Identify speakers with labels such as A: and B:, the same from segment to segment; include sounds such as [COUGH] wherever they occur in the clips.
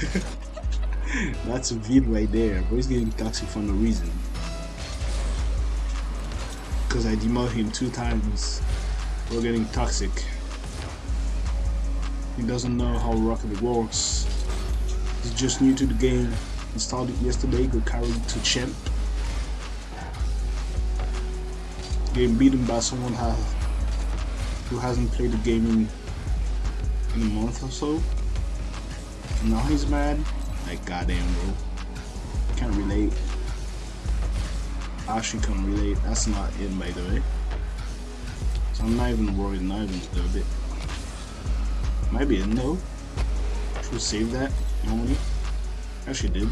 A: [LAUGHS] That's a vid right there. Bro, he's getting toxic for no reason. Because I demoted him two times. We're getting toxic. He doesn't know how Rocket works. He's just new to the game. Installed it yesterday, got carried to champ. Getting beaten by someone who hasn't played the game in, in a month or so. Now he's mad. Like goddamn bro. Can't relate. Actually can't relate. That's not in by the way. So I'm not even worried, not even a little bit. Might be in though. Should save that normally. Actually did.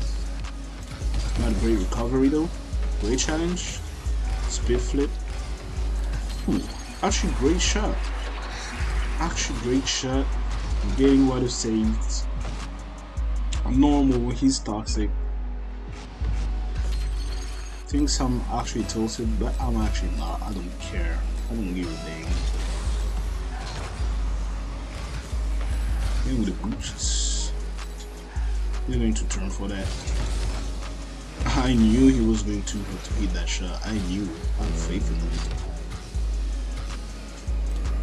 A: Not a great recovery though. Great challenge. Speed flip. Hmm. Actually great shot. Actually great shot. getting what it saved. Normal when he's toxic. Thinks I'm actually tilted, but I'm actually not. I don't care. I don't give a dang. Getting the boosts. He's going to turn for that. I knew he was going to, hit that shot. I knew. I'm faithful.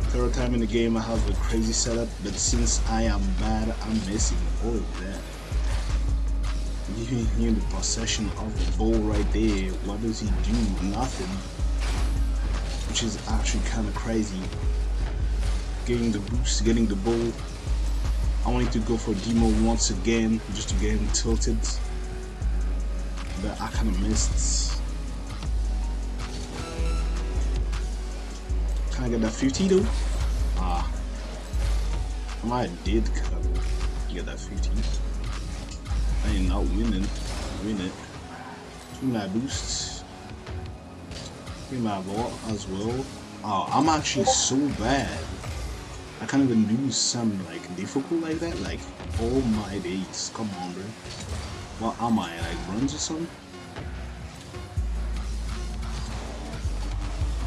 A: Third time in the game I have a crazy setup, but since I am bad, I'm missing all of that. Giving him the possession of the ball right there. What does he do? Nothing. Which is actually kind of crazy. Getting the boost, getting the ball. I wanted to go for demo once again, just to get him tilted. But I kind of missed. Can I get that 50 though? Ah. I did get that 50. I ain't not winning. Win it. Me my boosts. Me my vault as well. Oh, I'm actually so bad. I can't even do some like difficult like that. Like, oh my days. Come on, bro. What am I? Like runs or something?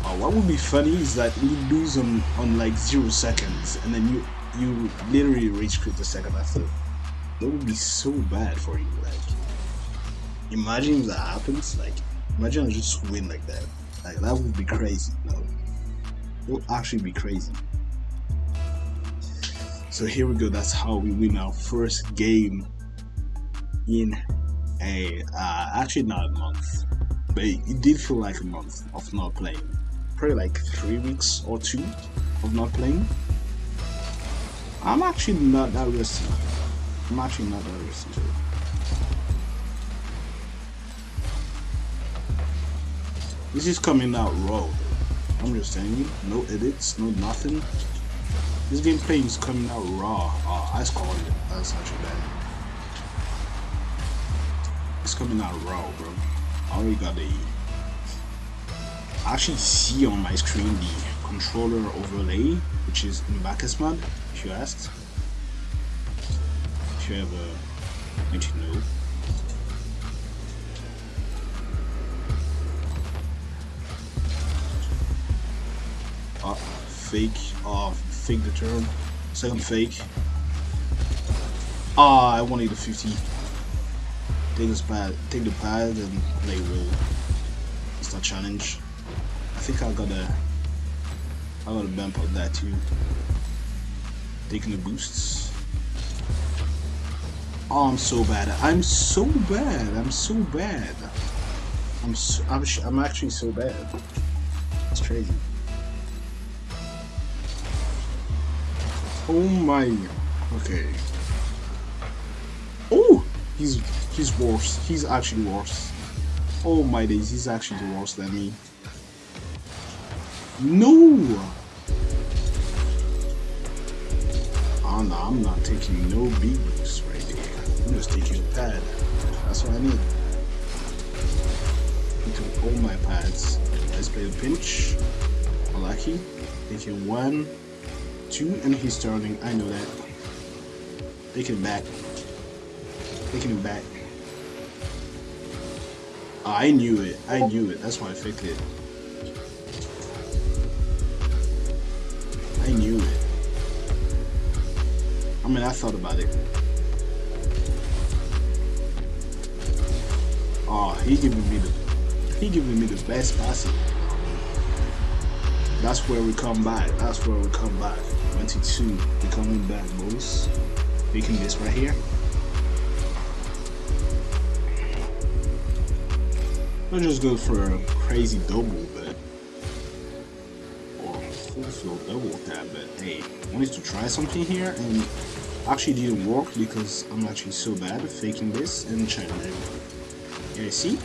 A: Oh, what would be funny is that we lose on on like zero seconds, and then you you literally reach crit the second after. That would be so bad for you. Like, imagine if that happens. Like, imagine I just win like that. Like, that would be crazy. No, it would actually be crazy. So here we go. That's how we win our first game in a uh, actually not a month, but it, it did feel like a month of not playing. Probably like three weeks or two of not playing. I'm actually not that risky. I'm actually not that risky. This is coming out raw. I'm just telling you, no edits, no nothing. This gameplay is coming out raw. Oh, I scored it. Actually bad. It's coming out raw, bro. I already got the. I actually see on my screen the controller overlay, which is in BakkesMod, if you asked. You ever want to know. Uh, fake off fake the turn. Second fake. Ah, I wanted the 50. Take this pad, take the pad and play will. It's not challenge. I think I got a I got a bump of that too. Taking the boosts. Oh, I'm so bad. I'm so bad. I'm so bad. I'm so, I'm, I'm actually so bad. It's crazy. Oh my. Okay. Oh, he's he's worse. He's actually worse. Oh my days, he's actually worse than me. No. Ah, oh no, I'm not taking no boost right. I'm just taking a pad. That's what I need. I took all my pads. Let's play the pinch. Lucky. Taking one two and he's turning. I know that. Taking it back. Taking it back. I knew it. I knew it. That's why I faked it. I knew it. I mean, I thought about it. He giving me the he giving me the best passing. That's where we come back. That's where we come back. 22. We coming back, boys. Making this right here. Let's just go for a crazy double, but or full flow double tap. But hey, wanted to try something here, and actually didn't work because I'm actually so bad at faking this and to. Yeah, see?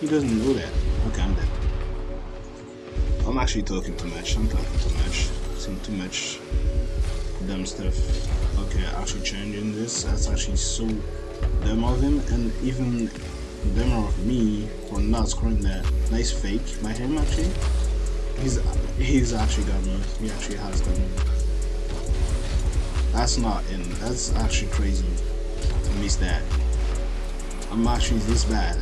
A: He doesn't know that. Okay, I'm dead. I'm actually talking too much. I'm talking too much. Saying too much dumb stuff. Okay, actually changing this. That's actually so dumb of him, and even dumber of me for not scoring that nice fake by him. Actually, he's he's actually got me. He actually has got me. That's not in. That's actually crazy to miss that. I'm actually this bad.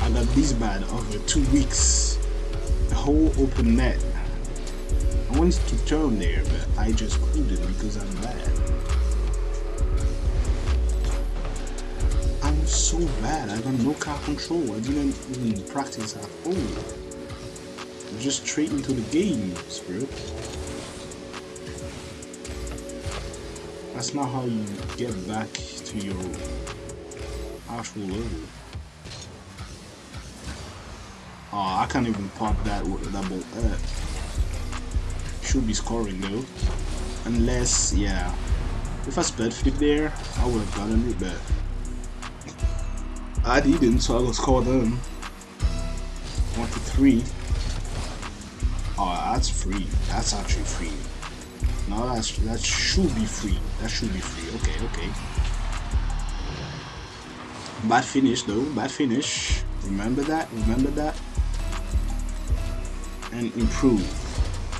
A: I got this bad over two weeks. The whole open net. I wanted to turn there, but I just couldn't because I'm bad. I'm so bad. I got no car control. I didn't even practice at all. I'm just straight into the game, bro. That's not how you get back to your Oh, I can't even pop that with a double F. Should be scoring though. Unless, yeah. If I speed flip there, I would have gotten it, but I didn't, so I was score them. One to three. Oh, that's free. That's actually free. No, that's that should be free. That should be free. Okay, okay. Bad finish though. Bad finish. Remember that. Remember that. And improve.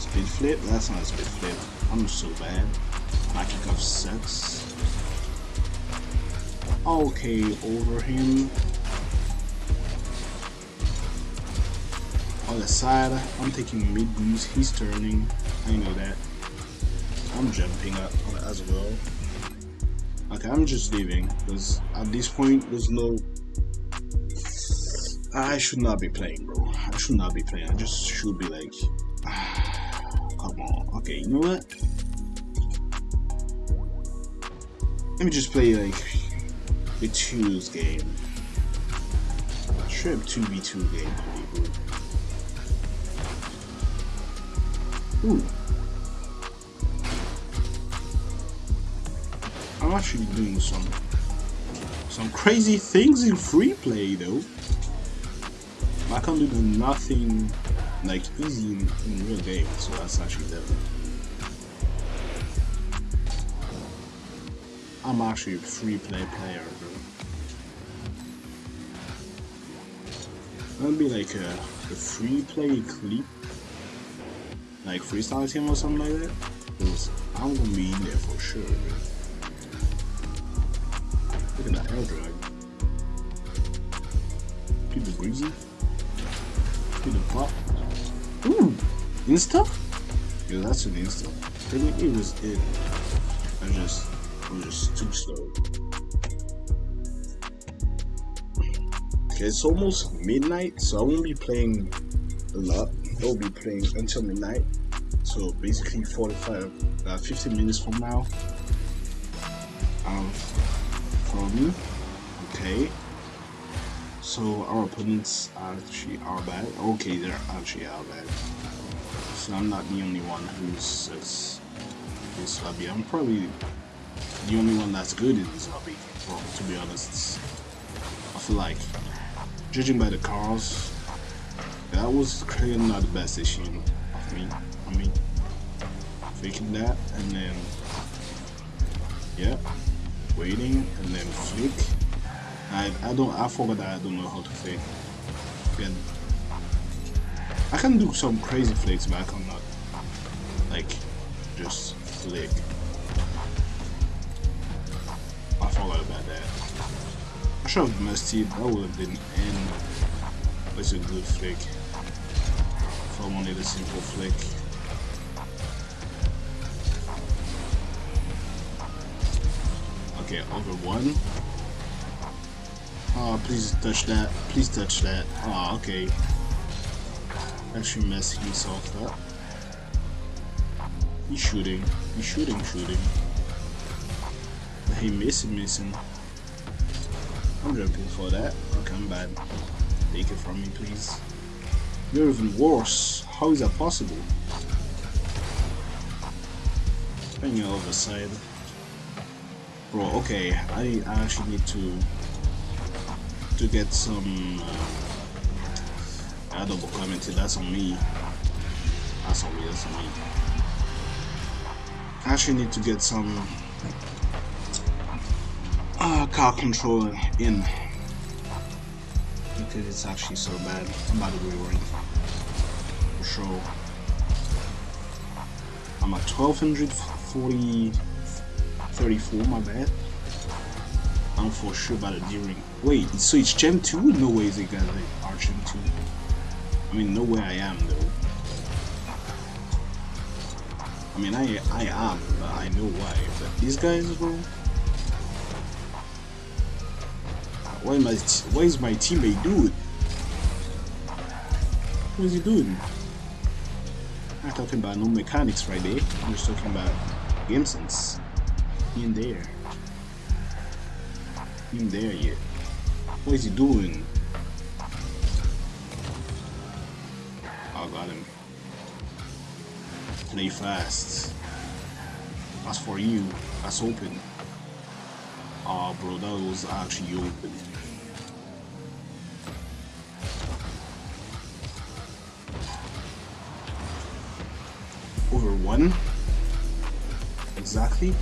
A: Speed flip. That's not a speed flip. I'm so bad. My kickoff sucks. Okay, over him. On the side, I'm taking mid boost. He's turning. I know that. I'm jumping up as well. Okay, I'm just leaving because at this point there's no. I should not be playing, bro. I should not be playing. I just should be like, [SIGHS] come on. Okay, you know what? Let me just play like the twos game. Sure, two v two game. Ooh. Actually doing some some crazy things in free play though. I can't do nothing like easy in, in real game, so that's actually devil. I'm actually a free play player, bro. That'd be like a, a free play clip, like freestyle team or something like that. Cause I'm gonna be in there for sure. Bro. At that air drag. Keep it breezy. Keep it pop. Ooh! Insta? Yeah, that's an insta. Really, it was it. I just, I'm just too slow. Okay, it's almost midnight, so I won't be playing a lot. I'll be playing until midnight. So basically 45, uh, 15 minutes from now. Okay. So our opponents actually are bad. Okay, they're actually are bad. So I'm not the only one who's this lobby. I'm probably the only one that's good in this lobby. Well, to be honest, I feel like judging by the cars, that was clearly not the best issue of me. I mean, faking that and then yeah waiting and then flick. I I don't I forgot that I don't know how to flick. I can do some crazy flicks, but I cannot like just flick. I forgot about that. I should have it. That would have been in. It's a good flick. If I wanted a simple flick. Okay, over one. Oh, please touch that. Please touch that. Oh, okay. Actually messed himself up. He's shooting. He's shooting, shooting. He missing, missing. I'm jumping for that. Okay, I'm bad. Take it from me, please. You're even worse. How is that possible? On your other side. Bro, okay, I, I actually need to to get some uh, I double that's on me. That's on me, that's on me. I actually need to get some uh, car control in because it's actually so bad. I'm about to be worried for sure. I'm at 1240 34, my bad. I'm for sure about a D-ring. Wait, so it's Gem 2? No way is it gonna like Arch Gem 2. I mean, no way I am though. I mean, I I am, but I know why. But these guys, bro. Why my what is my teammate doing? What is he doing? I'm not talking about no mechanics right there. I'm just talking about game sense. In there. In there yet. What is he doing? I got him. Play fast. That's for you. That's open. Oh, bro, that was actually open. Over one? Exactly?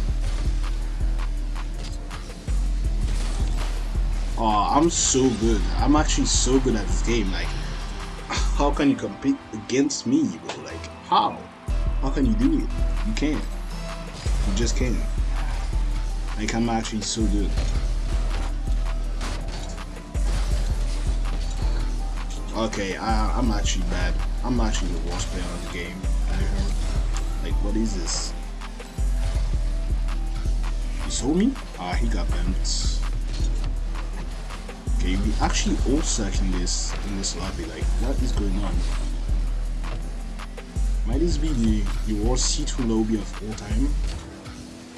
A: I'm so good. I'm actually so good at this game. Like, how can you compete against me, bro? Like, how? How can you do it? You can't. You just can't. Like, I'm actually so good. Okay, I, I'm actually bad. I'm actually the worst player on the game. Like, what is this? You saw me? Ah, he got bent. Okay, we actually all searching this in this lobby. Like, what is going on? Might this be the, the worst C2 lobby of all time?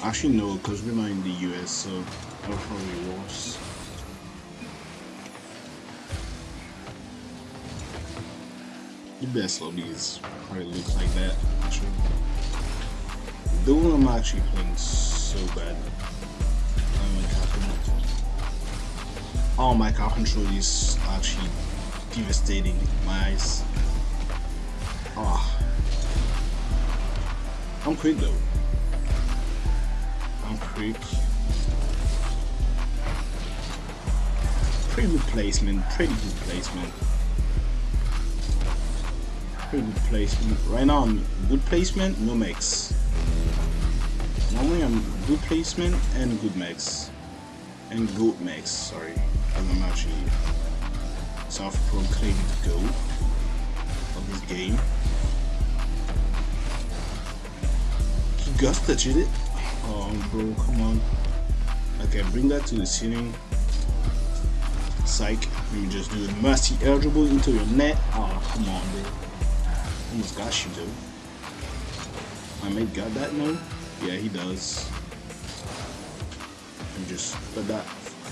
A: Actually, no, because we're not in the US, so that probably worse. The best lobbies probably look like that, actually. I'm actually playing so bad. Oh, my car control is actually devastating my eyes. Oh. I'm quick though. I'm quick. Pretty good placement, pretty good placement. Pretty good placement. Right now I'm good placement, no max. Normally I'm good placement and good max. And good max, sorry. I'm actually self-proclaimed GOAT of this game. He Gus touched it. Oh, bro, come on. Okay, bring that to the ceiling. Psych. You just do the musty eligible into your net. Oh, ah, come on, bro. Almost got you, though. My mate got that now? Yeah, he does. And just put that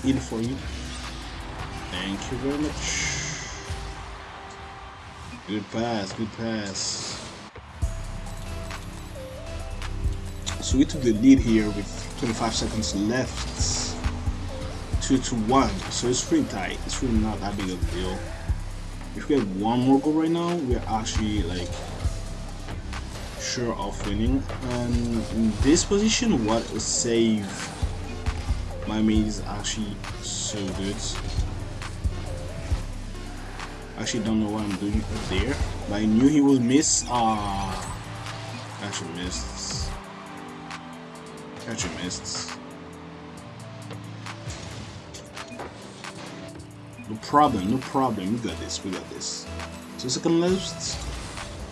A: in for you. Thank you very much. Good pass, good pass. So we took the lead here with 25 seconds left. 2 to 1. So it's pretty tight. It's really not that big of a deal. If we get one more goal right now, we're actually like sure of winning. And in this position, what a save. My mate is actually so good. Actually don't know what I'm doing there. But I knew he would miss. Ah, actually missed. Actually missed. No problem, no problem. We got this, we got this. Two second left.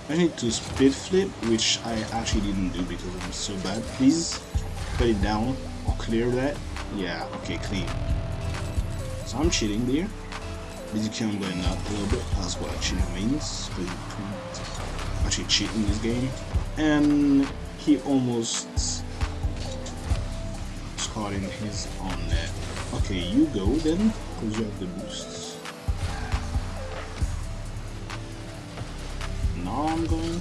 A: I need to speed flip, which I actually didn't do because I'm so bad. Please put it down or clear that. Yeah, okay, clean. So I'm cheating there. Basically, I'm going up a little bit. That's what cheating means. Actually, cheating this game. And he almost scored in his own net. Okay, you go then, because you have the boosts. Now I'm going.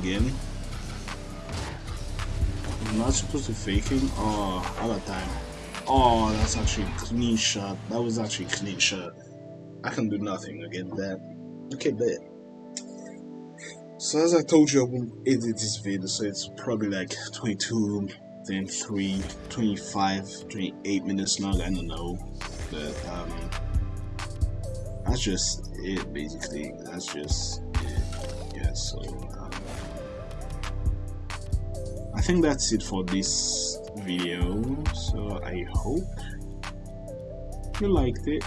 A: Again. I'm not supposed to faking. Oh, other time. Oh, that's actually clean shot. That was actually clean shot. I can do nothing against that. Okay, bet. So as I told you, I won't edit this video, so it's probably like 22, then 3, 25, 28 minutes long, I don't know. But, um, that's just it, basically. That's just it. Yeah, so, um, I think that's it for this video. So I hope you liked it.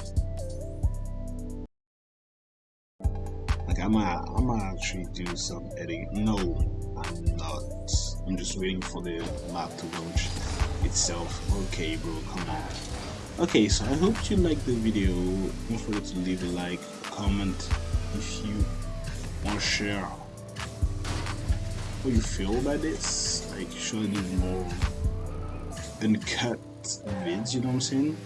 A: Like I'm gonna, I'm gonna actually do some editing. No, I'm not. I'm just waiting for the map to launch itself. Okay, bro, come on. Okay, so I hope you liked the video. Don't forget to leave a like, a comment if you want to share how you feel about this. Like, I do more uncut vids? You know what I'm saying?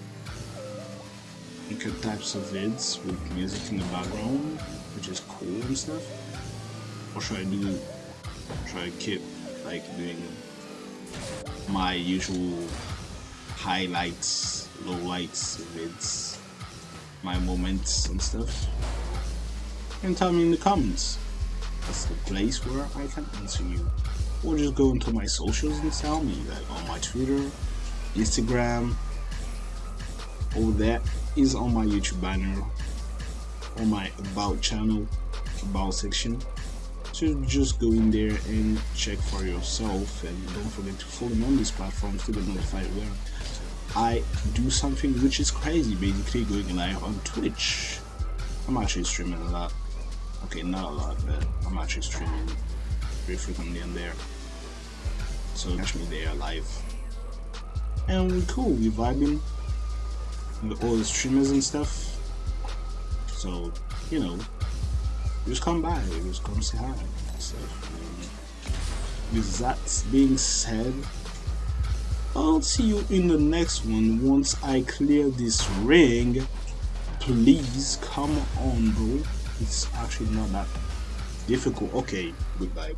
A: Uncut types of vids with music in the background, which is cool and stuff. Or should I do? Try to keep like doing my usual highlights, lowlights, vids, my moments and stuff? And tell me in the comments that's the place where I can answer you. Or just go into my socials and tell me, like on my Twitter, Instagram, all that is on my YouTube banner, on my About channel, About section. So just go in there and check for yourself and don't forget to follow me on these platforms to get notified where I do something which is crazy, basically going live on Twitch. I'm actually streaming a lot okay not a lot but I'm actually streaming very frequently on there. So catch me there live. And we cool we're vibing. With all the streamers and stuff. So you know just come by just come say hi so with that being said I'll see you in the next one. Once I clear this ring please come on bro. It's actually not that difficult. Okay goodbye